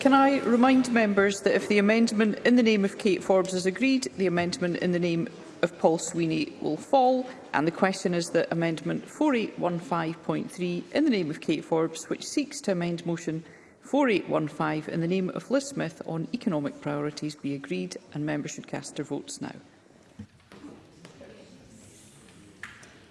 Can I remind members that if the amendment in the name of Kate Forbes is agreed, the amendment in the name of Paul Sweeney will fall. And the question is that Amendment 4815.3 in the name of Kate Forbes, which seeks to amend Motion 4815 in the name of Liz Smith on economic priorities, be agreed. And members should cast their votes now.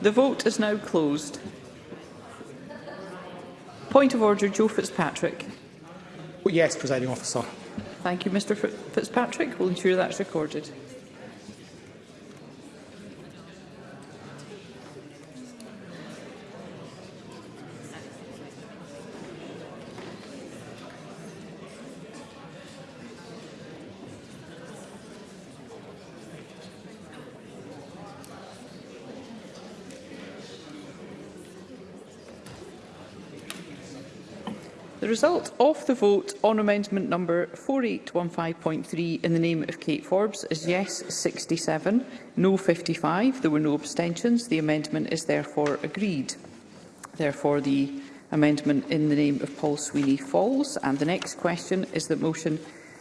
The vote is now closed. Point of order, Joe Fitzpatrick. yes, presiding officer. Thank you, Mr Fitzpatrick. We'll ensure that's recorded. The result of the vote on amendment number 4815.3 in the name of Kate Forbes is yes 67, no 55. There were no abstentions. The amendment is therefore agreed. Therefore, the amendment in the name of Paul Sweeney falls. And the next question is that motion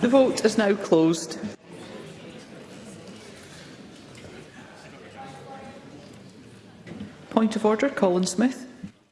The vote is now closed. Point of order, Colin Smith.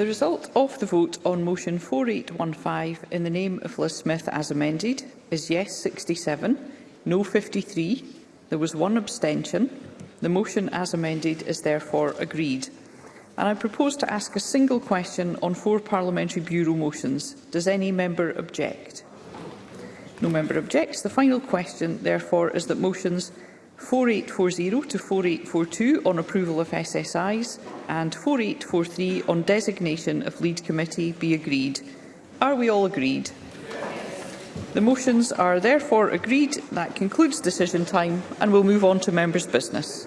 The result of the vote on motion 4815 in the name of Liz Smith as amended is yes 67, no 53. There was one abstention. The motion as amended is therefore agreed. And I propose to ask a single question on four parliamentary bureau motions. Does any member object? No member objects. The final question, therefore, is that motions 4840 to 4842 on approval of SSIs and 4843 on designation of lead committee be agreed. Are we all agreed? The motions are therefore agreed. That concludes decision time and we'll move on to members' business.